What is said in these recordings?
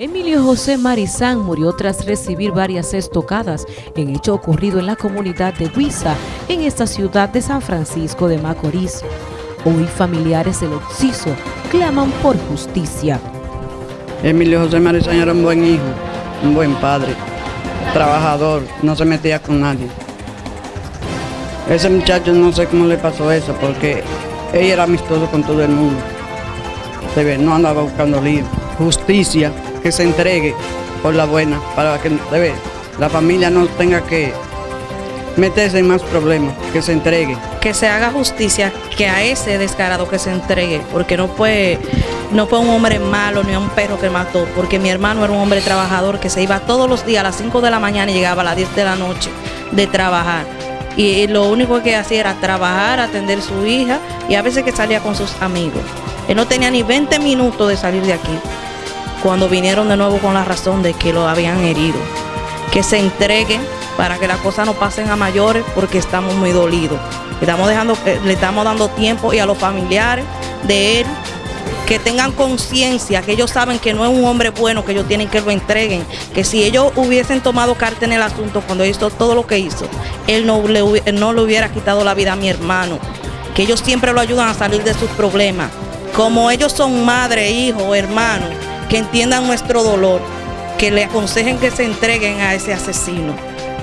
Emilio José Marizán murió tras recibir varias estocadas en hecho ocurrido en la comunidad de Huiza, en esta ciudad de San Francisco de Macorís. Hoy familiares del occiso claman por justicia. Emilio José Marizán era un buen hijo, un buen padre, trabajador, no se metía con nadie. Ese muchacho no sé cómo le pasó eso, porque ella era amistoso con todo el mundo. Se ve, no andaba buscando lío. Justicia que se entregue por la buena, para que la familia no tenga que meterse en más problemas, que se entregue. Que se haga justicia, que a ese descarado que se entregue, porque no fue, no fue un hombre malo ni un perro que mató, porque mi hermano era un hombre trabajador que se iba todos los días a las 5 de la mañana y llegaba a las 10 de la noche de trabajar. Y lo único que hacía era trabajar, atender a su hija y a veces que salía con sus amigos. Él no tenía ni 20 minutos de salir de aquí cuando vinieron de nuevo con la razón de que lo habían herido. Que se entreguen para que las cosas no pasen a mayores porque estamos muy dolidos. Estamos dejando, eh, le estamos dando tiempo y a los familiares de él que tengan conciencia, que ellos saben que no es un hombre bueno, que ellos tienen que lo entreguen, que si ellos hubiesen tomado carta en el asunto cuando hizo todo lo que hizo, él no le, no le hubiera quitado la vida a mi hermano, que ellos siempre lo ayudan a salir de sus problemas. Como ellos son madre, hijo, hermano, que entiendan nuestro dolor, que le aconsejen que se entreguen a ese asesino.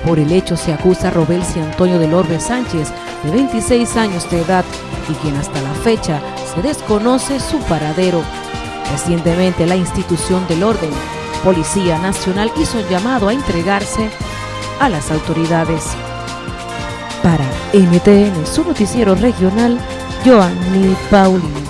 Por el hecho se acusa a Robelsi Antonio del Orbe Sánchez, de 26 años de edad, y quien hasta la fecha se desconoce su paradero. Recientemente la institución del orden, Policía Nacional, hizo llamado a entregarse a las autoridades. Para NTN, su noticiero regional, Joanny Paulino.